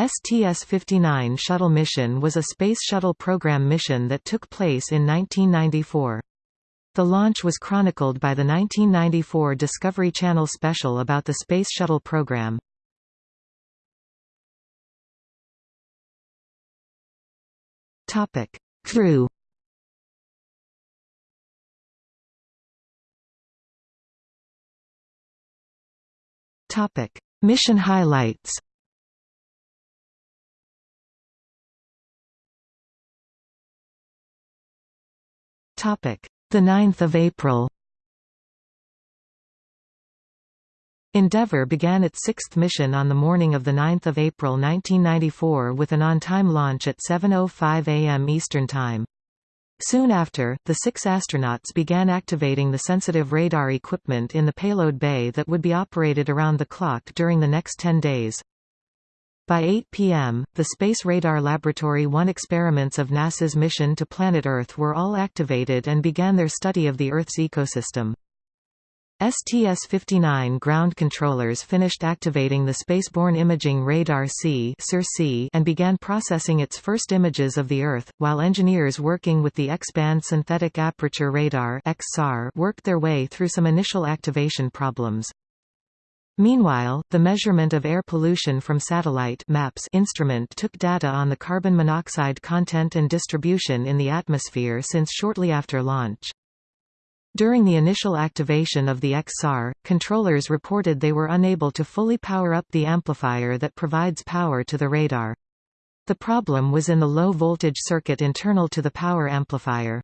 STS-59 shuttle mission was a Space Shuttle Program mission that took place in 1994. The launch was chronicled by the 1994 Discovery Channel special about the Space Shuttle program. Crew Mission highlights Topic: The 9th of April. Endeavour began its sixth mission on the morning of 9 April 1994 with an on-time launch at 7.05 am Eastern Time. Soon after, the six astronauts began activating the sensitive radar equipment in the payload bay that would be operated around the clock during the next 10 days. By 8 p.m., the Space Radar Laboratory 1 experiments of NASA's mission to planet Earth were all activated and began their study of the Earth's ecosystem. STS-59 ground controllers finished activating the Spaceborne Imaging Radar C and began processing its first images of the Earth, while engineers working with the X-band Synthetic Aperture Radar worked their way through some initial activation problems. Meanwhile, the measurement of air pollution from satellite MAPS instrument took data on the carbon monoxide content and distribution in the atmosphere since shortly after launch. During the initial activation of the XSAR, controllers reported they were unable to fully power up the amplifier that provides power to the radar. The problem was in the low-voltage circuit internal to the power amplifier.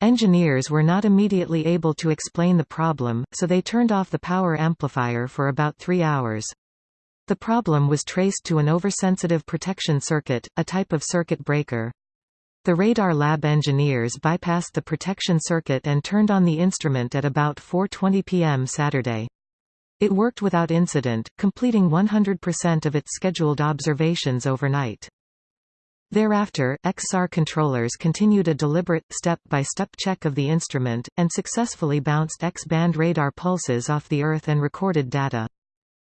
Engineers were not immediately able to explain the problem, so they turned off the power amplifier for about three hours. The problem was traced to an oversensitive protection circuit, a type of circuit breaker. The Radar Lab engineers bypassed the protection circuit and turned on the instrument at about 4.20 p.m. Saturday. It worked without incident, completing 100% of its scheduled observations overnight. Thereafter, XSAR controllers continued a deliberate, step-by-step -step check of the instrument, and successfully bounced X-band radar pulses off the Earth and recorded data.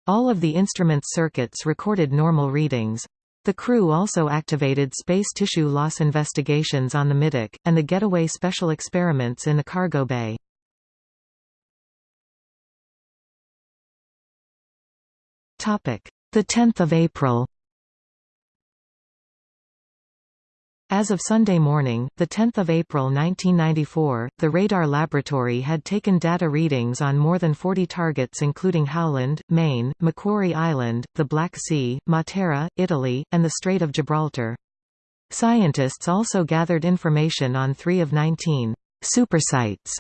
All of the instrument's circuits recorded normal readings. The crew also activated space tissue loss investigations on the Middeck, and the getaway special experiments in the cargo bay. The 10th of April As of Sunday morning, 10 April 1994, the radar laboratory had taken data readings on more than 40 targets including Howland, Maine, Macquarie Island, the Black Sea, Matera, Italy, and the Strait of Gibraltar. Scientists also gathered information on three of 19 supersites,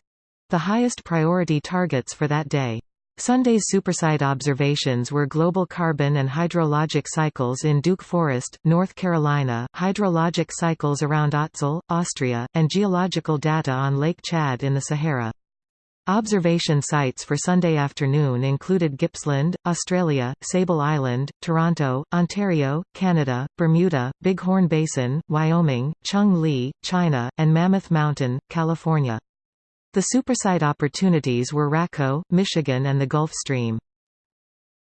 the highest priority targets for that day. Sunday's supersite observations were global carbon and hydrologic cycles in Duke Forest, North Carolina, hydrologic cycles around Ötztal, Austria, and geological data on Lake Chad in the Sahara. Observation sites for Sunday afternoon included Gippsland, Australia, Sable Island, Toronto, Ontario, Canada, Bermuda, Bighorn Basin, Wyoming, Chung Li, China, and Mammoth Mountain, California. The supersite opportunities were Raco, Michigan and the Gulf Stream.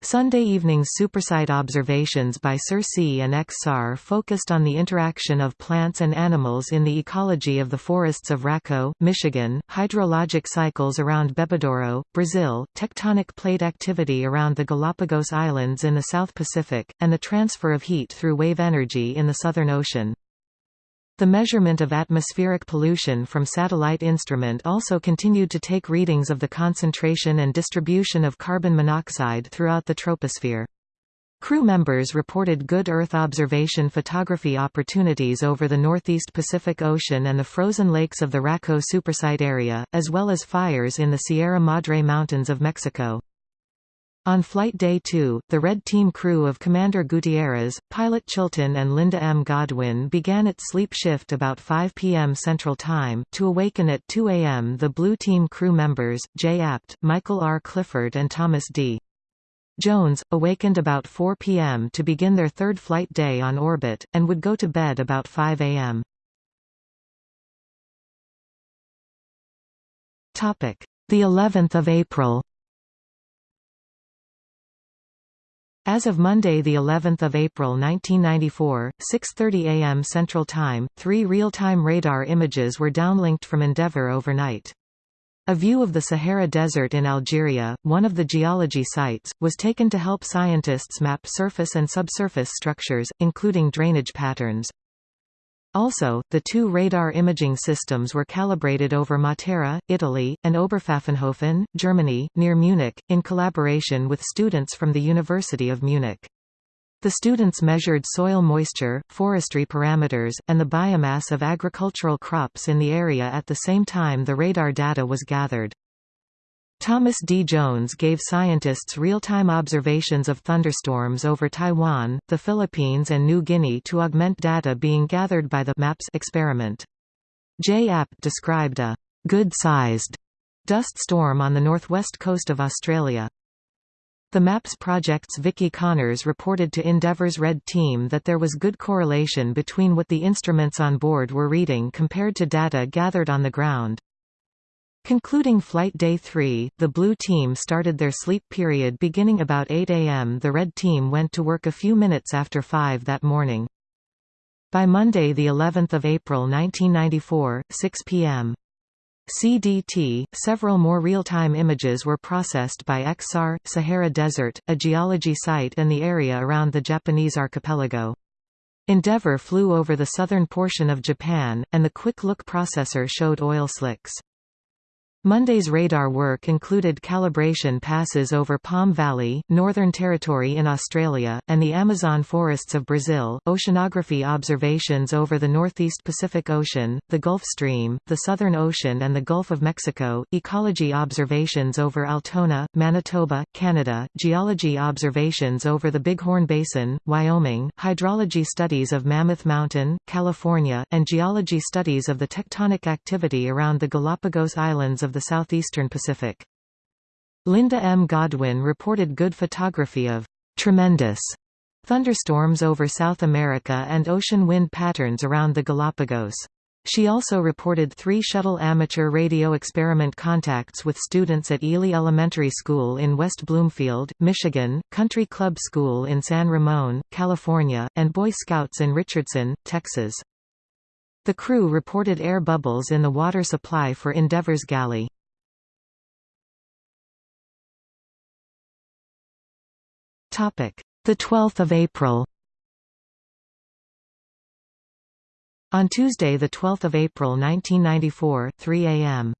Sunday evening's supersite observations by SIR-C and XSAR focused on the interaction of plants and animals in the ecology of the forests of Raco, Michigan, hydrologic cycles around Bebedouro, Brazil, tectonic plate activity around the Galapagos Islands in the South Pacific, and the transfer of heat through wave energy in the Southern Ocean. The measurement of atmospheric pollution from satellite instrument also continued to take readings of the concentration and distribution of carbon monoxide throughout the troposphere. Crew members reported good Earth observation photography opportunities over the northeast Pacific Ocean and the frozen lakes of the Raco supersite area, as well as fires in the Sierra Madre Mountains of Mexico. On Flight Day 2, the Red Team crew of Commander Gutierrez, pilot Chilton and Linda M. Godwin began its sleep shift about 5 p.m. Central Time, to awaken at 2 a.m. the Blue Team crew members, Jay Apt, Michael R. Clifford and Thomas D. Jones, awakened about 4 p.m. to begin their third flight day on orbit, and would go to bed about 5 a.m. The 11th of April As of Monday the 11th of April 1994, 6:30 a.m. Central Time, 3 real-time radar images were downlinked from Endeavour overnight. A view of the Sahara Desert in Algeria, one of the geology sites, was taken to help scientists map surface and subsurface structures, including drainage patterns. Also, the two radar imaging systems were calibrated over Matera, Italy, and Oberpfaffenhofen, Germany, near Munich, in collaboration with students from the University of Munich. The students measured soil moisture, forestry parameters, and the biomass of agricultural crops in the area at the same time the radar data was gathered. Thomas D. Jones gave scientists real-time observations of thunderstorms over Taiwan, the Philippines and New Guinea to augment data being gathered by the MAPS experiment. J. Apt described a good-sized dust storm on the northwest coast of Australia. The MAPS project's Vicky Connors reported to Endeavour's Red Team that there was good correlation between what the instruments on board were reading compared to data gathered on the ground. Concluding Flight Day 3, the Blue Team started their sleep period beginning about 8 a.m. The Red Team went to work a few minutes after 5 that morning. By Monday the 11th of April 1994, 6 p.m. CDT, several more real-time images were processed by XSAR, Sahara Desert, a geology site and the area around the Japanese archipelago. Endeavour flew over the southern portion of Japan, and the Quick Look processor showed oil slicks. Monday's radar work included calibration passes over Palm Valley, Northern Territory in Australia, and the Amazon forests of Brazil, oceanography observations over the northeast Pacific Ocean, the Gulf Stream, the Southern Ocean and the Gulf of Mexico, ecology observations over Altona, Manitoba, Canada, geology observations over the Bighorn Basin, Wyoming, hydrology studies of Mammoth Mountain, California, and geology studies of the tectonic activity around the Galapagos Islands of of the southeastern Pacific. Linda M. Godwin reported good photography of tremendous thunderstorms over South America and ocean wind patterns around the Galapagos. She also reported three shuttle amateur radio experiment contacts with students at Ely Elementary School in West Bloomfield, Michigan, Country Club School in San Ramon, California, and Boy Scouts in Richardson, Texas. The crew reported air bubbles in the water supply for Endeavour's galley. The 12th of April On Tuesday 12 April 1994, 3 am.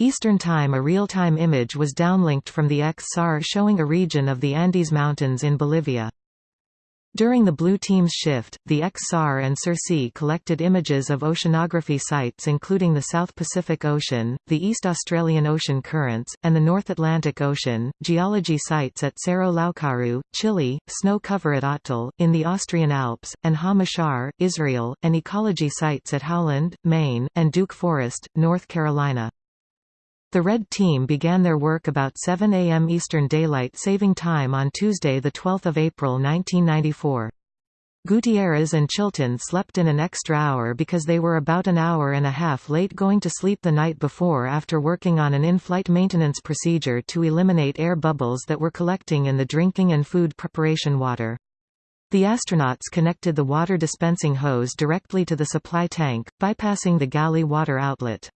Eastern Time a real-time image was downlinked from the XSAR showing a region of the Andes Mountains in Bolivia. During the Blue Team's shift, the XSAR and SIR-C collected images of oceanography sites including the South Pacific Ocean, the East Australian Ocean currents, and the North Atlantic Ocean, geology sites at Cerro Laucaru, Chile, snow cover at Ötztal, in the Austrian Alps, and Ha-Mashar, Israel, and ecology sites at Howland, Maine, and Duke Forest, North Carolina. The Red Team began their work about 7 a.m. Eastern Daylight Saving Time on Tuesday 12 April 1994. Gutierrez and Chilton slept in an extra hour because they were about an hour and a half late going to sleep the night before after working on an in-flight maintenance procedure to eliminate air bubbles that were collecting in the drinking and food preparation water. The astronauts connected the water dispensing hose directly to the supply tank, bypassing the galley water outlet.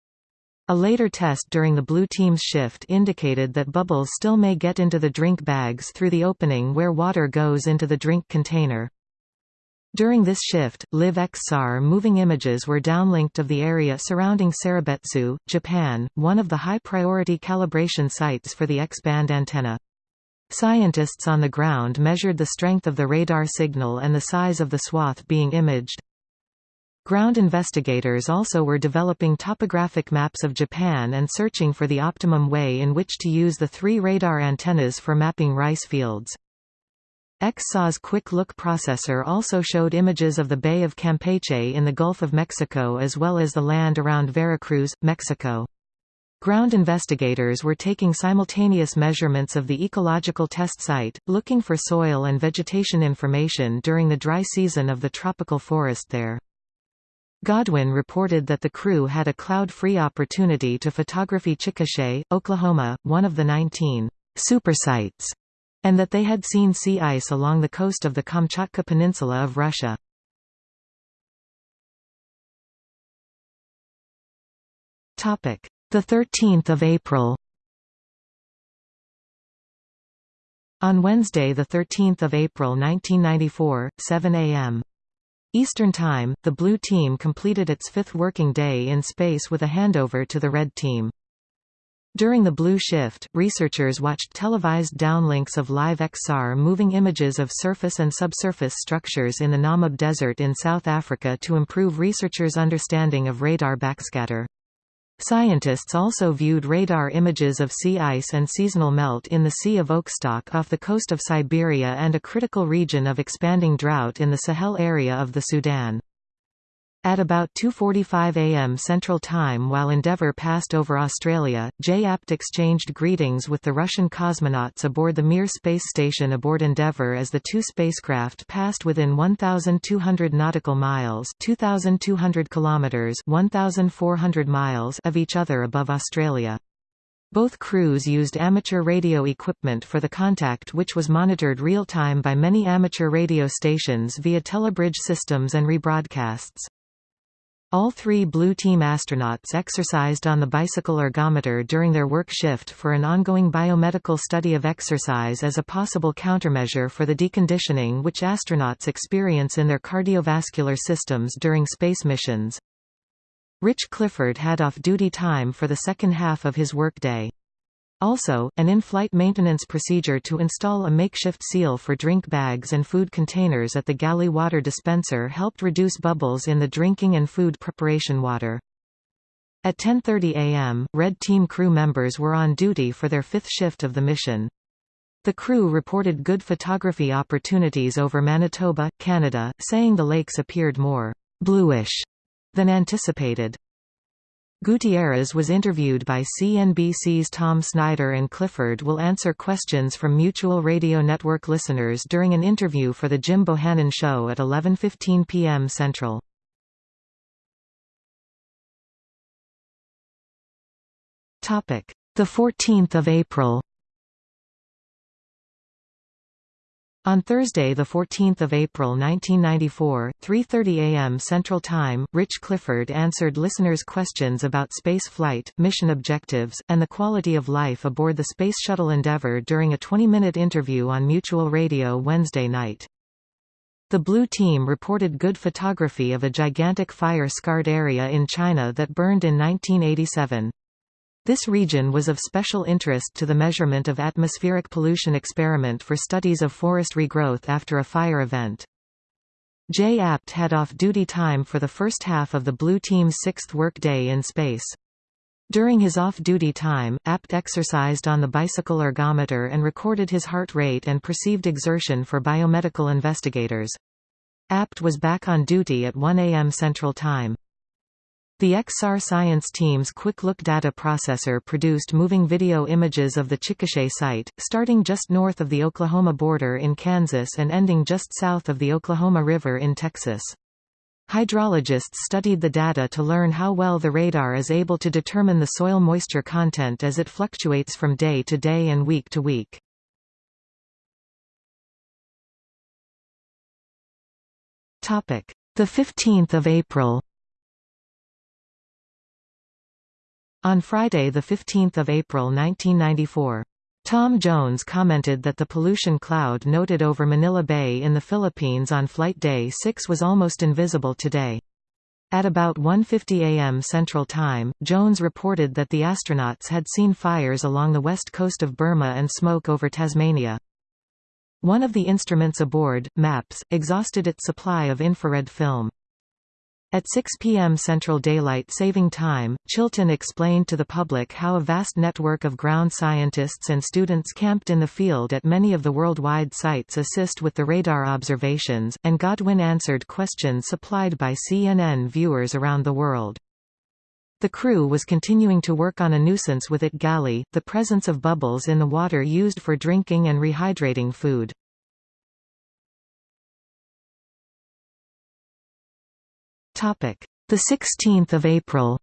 A later test during the blue team's shift indicated that bubbles still may get into the drink bags through the opening where water goes into the drink container. During this shift, Live XSAR moving images were downlinked of the area surrounding Seirabetsu, Japan, one of the high-priority calibration sites for the X-band antenna. Scientists on the ground measured the strength of the radar signal and the size of the swath being imaged. Ground investigators also were developing topographic maps of Japan and searching for the optimum way in which to use the three radar antennas for mapping rice fields. XSAR's Quick Look processor also showed images of the Bay of Campeche in the Gulf of Mexico as well as the land around Veracruz, Mexico. Ground investigators were taking simultaneous measurements of the ecological test site, looking for soil and vegetation information during the dry season of the tropical forest there. Godwin reported that the crew had a cloud-free opportunity to photography Chickasha, Oklahoma, one of the 19 supersites and that they had seen sea ice along the coast of the Kamchatka Peninsula of Russia. Topic: The 13th of April. On Wednesday, the 13th of April 1994, 7 a.m. Eastern Time, the Blue Team completed its fifth working day in space with a handover to the Red Team. During the Blue Shift, researchers watched televised downlinks of live XSAR moving images of surface and subsurface structures in the Namib Desert in South Africa to improve researchers' understanding of radar backscatter. Scientists also viewed radar images of sea ice and seasonal melt in the Sea of Okhotsk off the coast of Siberia and a critical region of expanding drought in the Sahel area of the Sudan. At about 2.45 am Central Time while Endeavour passed over Australia, Jay Apt exchanged greetings with the Russian cosmonauts aboard the Mir space station aboard Endeavour as the two spacecraft passed within 1,200 nautical miles 2,200 kilometres 1,400 miles of each other above Australia. Both crews used amateur radio equipment for the contact which was monitored real-time by many amateur radio stations via telebridge systems and rebroadcasts. All three Blue Team astronauts exercised on the bicycle ergometer during their work shift for an ongoing biomedical study of exercise as a possible countermeasure for the deconditioning which astronauts experience in their cardiovascular systems during space missions. Rich Clifford had off-duty time for the second half of his workday. Also, an in-flight maintenance procedure to install a makeshift seal for drink bags and food containers at the galley water dispenser helped reduce bubbles in the drinking and food preparation water. At 10.30 am, Red Team crew members were on duty for their fifth shift of the mission. The crew reported good photography opportunities over Manitoba, Canada, saying the lakes appeared more bluish than anticipated. Gutierrez was interviewed by CNBC's Tom Snyder and Clifford will answer questions from Mutual Radio Network listeners during an interview for The Jim Bohannon Show at 11.15 p.m. Central. The 14th of April On Thursday, 14 April 1994, 3.30 am Central Time, Rich Clifford answered listeners' questions about space flight, mission objectives, and the quality of life aboard the Space Shuttle Endeavour during a 20-minute interview on Mutual Radio Wednesday night. The Blue Team reported good photography of a gigantic fire-scarred area in China that burned in 1987. This region was of special interest to the measurement of atmospheric pollution experiment for studies of forest regrowth after a fire event. Jay Apt had off-duty time for the first half of the Blue Team's sixth workday in space. During his off-duty time, Apt exercised on the bicycle ergometer and recorded his heart rate and perceived exertion for biomedical investigators. APT was back on duty at 1 a.m. Central Time. The XSAR Science team's Quick Look data processor produced moving video images of the Chickasha site, starting just north of the Oklahoma border in Kansas and ending just south of the Oklahoma River in Texas. Hydrologists studied the data to learn how well the radar is able to determine the soil moisture content as it fluctuates from day to day and week to week. The 15th of April On Friday 15 April 1994, Tom Jones commented that the pollution cloud noted over Manila Bay in the Philippines on Flight Day 6 was almost invisible today. At about 1.50 am Central Time, Jones reported that the astronauts had seen fires along the west coast of Burma and smoke over Tasmania. One of the instruments aboard, MAPS, exhausted its supply of infrared film. At 6 p.m. Central Daylight Saving Time, Chilton explained to the public how a vast network of ground scientists and students camped in the field at many of the worldwide sites assist with the radar observations, and Godwin answered questions supplied by CNN viewers around the world. The crew was continuing to work on a nuisance with it galley, the presence of bubbles in the water used for drinking and rehydrating food. Topic: The 16th of April.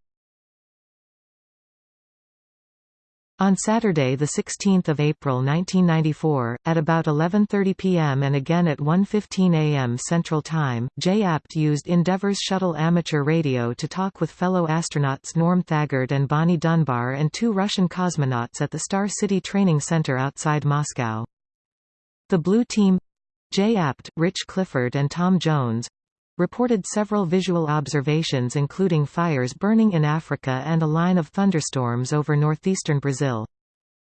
On Saturday 16 April 1994, at about 11.30 pm and again at 1.15 am Central Time, Jay Apt used Endeavour's shuttle amateur radio to talk with fellow astronauts Norm Thagard and Bonnie Dunbar and two Russian cosmonauts at the Star City Training Center outside Moscow. The Blue Team—Jay Apt, Rich Clifford and Tom Jones, reported several visual observations including fires burning in Africa and a line of thunderstorms over northeastern Brazil.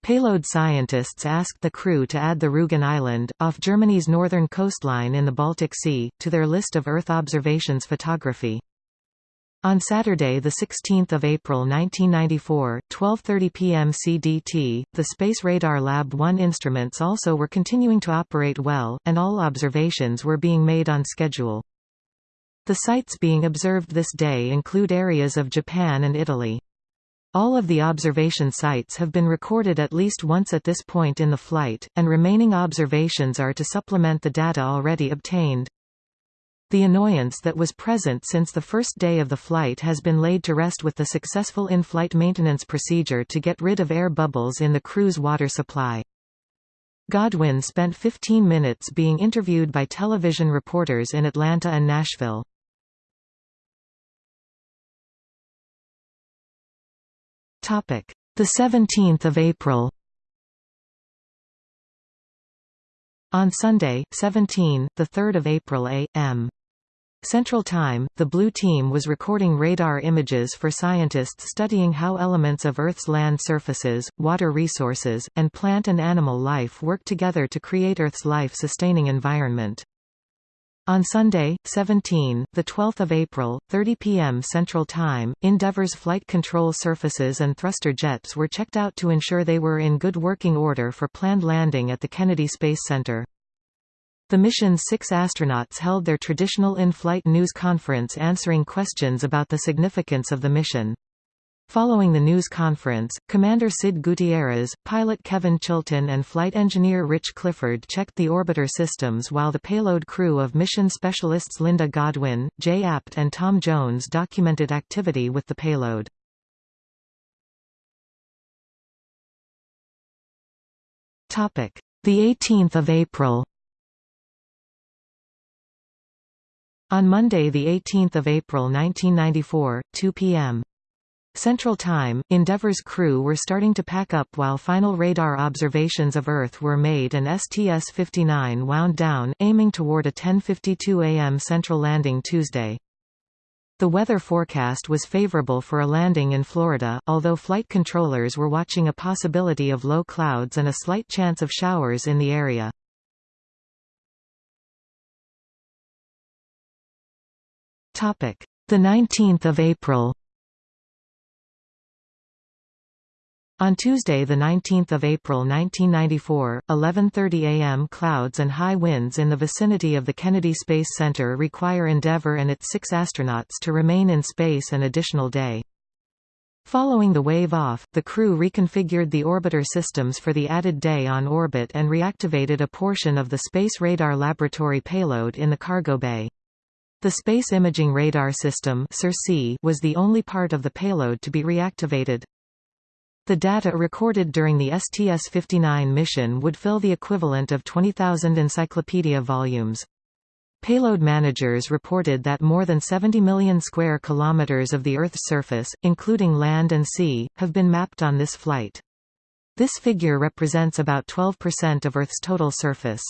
Payload scientists asked the crew to add the Rügen Island, off Germany's northern coastline in the Baltic Sea, to their list of Earth observations photography. On Saturday 16 April 1994, 12.30 p.m. CDT, the Space Radar Lab 1 instruments also were continuing to operate well, and all observations were being made on schedule. The sites being observed this day include areas of Japan and Italy. All of the observation sites have been recorded at least once at this point in the flight, and remaining observations are to supplement the data already obtained. The annoyance that was present since the first day of the flight has been laid to rest with the successful in-flight maintenance procedure to get rid of air bubbles in the crew's water supply. Godwin spent 15 minutes being interviewed by television reporters in Atlanta and Nashville. Topic: The 17th of April. On Sunday, 17, the 3rd of April a.m. Central Time, the Blue Team was recording radar images for scientists studying how elements of Earth's land surfaces, water resources, and plant and animal life work together to create Earth's life-sustaining environment. On Sunday, 17, the 12th of April, 30 p.m. Central Time, Endeavour's flight control surfaces and thruster jets were checked out to ensure they were in good working order for planned landing at the Kennedy Space Center. The mission's six astronauts held their traditional in-flight news conference answering questions about the significance of the mission. Following the news conference, Commander Sid Gutierrez, pilot Kevin Chilton and flight engineer Rich Clifford checked the orbiter systems while the payload crew of mission specialists Linda Godwin, Jay Apt and Tom Jones documented activity with the payload. The 18th of April On Monday 18 April 1994, 2 p.m. Central Time, Endeavour's crew were starting to pack up while final radar observations of Earth were made and STS-59 wound down, aiming toward a 10.52 am Central landing Tuesday. The weather forecast was favorable for a landing in Florida, although flight controllers were watching a possibility of low clouds and a slight chance of showers in the area. The 19th of April On Tuesday 19 April 1994, 11.30 am clouds and high winds in the vicinity of the Kennedy Space Center require Endeavour and its six astronauts to remain in space an additional day. Following the wave off, the crew reconfigured the orbiter systems for the added day on orbit and reactivated a portion of the Space Radar Laboratory payload in the cargo bay. The Space Imaging Radar System was the only part of the payload to be reactivated. The data recorded during the STS-59 mission would fill the equivalent of 20,000 encyclopedia volumes. Payload managers reported that more than 70 million square kilometers of the Earth's surface, including land and sea, have been mapped on this flight. This figure represents about 12% of Earth's total surface.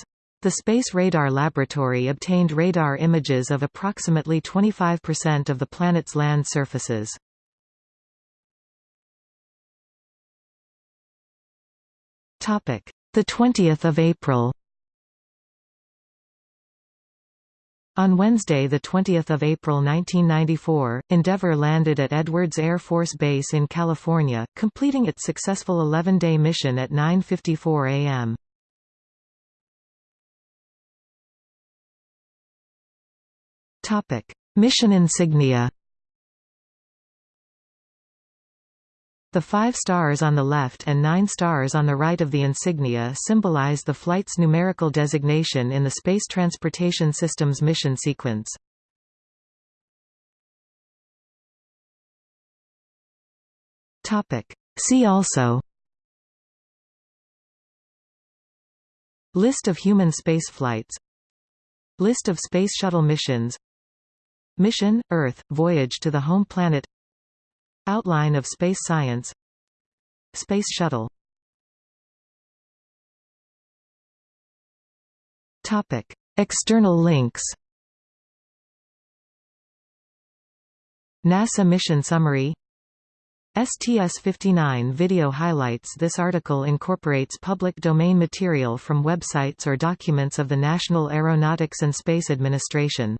The Space Radar Laboratory obtained radar images of approximately 25% of the planet's land surfaces. Topic: The 20th of April. On Wednesday, 20 April 1994, Endeavour landed at Edwards Air Force Base in California, completing its successful 11-day mission at 9.54 am. Mission insignia The five stars on the left and nine stars on the right of the insignia symbolize the flight's numerical designation in the Space Transportation System's mission sequence. See also. List of human space flights. List of Space Shuttle missions. Mission, Earth, Voyage to the Home Planet. Outline of space science. Space Shuttle. External links. NASA mission summary. STS-59 video highlights This article incorporates public domain material from websites or documents of the National Aeronautics and Space Administration.